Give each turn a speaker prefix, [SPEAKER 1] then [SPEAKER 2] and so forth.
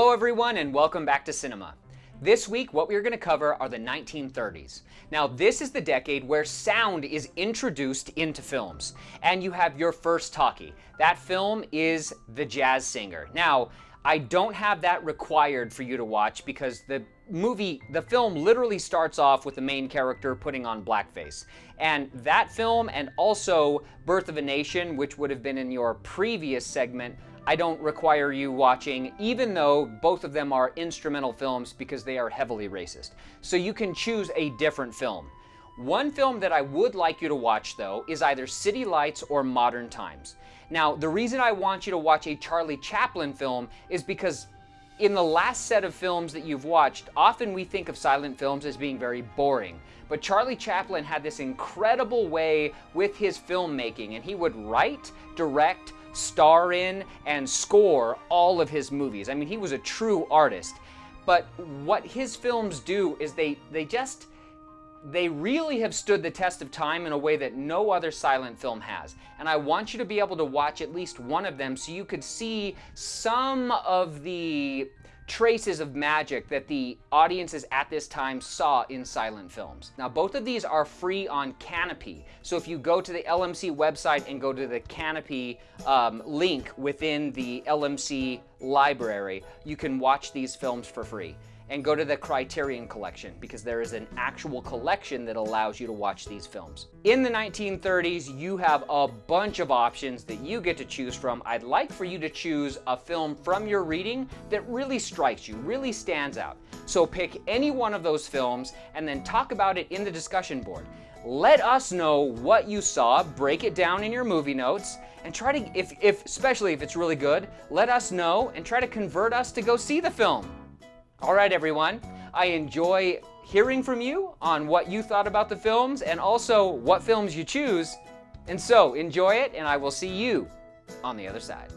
[SPEAKER 1] everyone and welcome back to cinema. This week what we're going to cover are the 1930s. Now this is the decade where sound is introduced into films and you have your first talkie. That film is The Jazz Singer. Now I don't have that required for you to watch because the movie, the film literally starts off with the main character putting on blackface. And that film and also Birth of a Nation, which would have been in your previous segment, I don't require you watching, even though both of them are instrumental films because they are heavily racist. So you can choose a different film. One film that I would like you to watch, though, is either City Lights or Modern Times. Now, the reason I want you to watch a Charlie Chaplin film is because in the last set of films that you've watched, often we think of silent films as being very boring. But Charlie Chaplin had this incredible way with his filmmaking, and he would write, direct, star in, and score all of his movies. I mean, he was a true artist. But what his films do is they, they just, they really have stood the test of time in a way that no other silent film has. And I want you to be able to watch at least one of them so you could see some of the traces of magic that the audiences at this time saw in silent films. Now, both of these are free on Kanopy. So if you go to the LMC website and go to the Kanopy um, link within the LMC library, you can watch these films for free and go to the Criterion Collection because there is an actual collection that allows you to watch these films. In the 1930s, you have a bunch of options that you get to choose from. I'd like for you to choose a film from your reading that really strikes you, really stands out. So pick any one of those films and then talk about it in the discussion board. Let us know what you saw, break it down in your movie notes, and try to, if, if, especially if it's really good, let us know and try to convert us to go see the film. All right, everyone. I enjoy hearing from you on what you thought about the films and also what films you choose. And so enjoy it, and I will see you on the other side.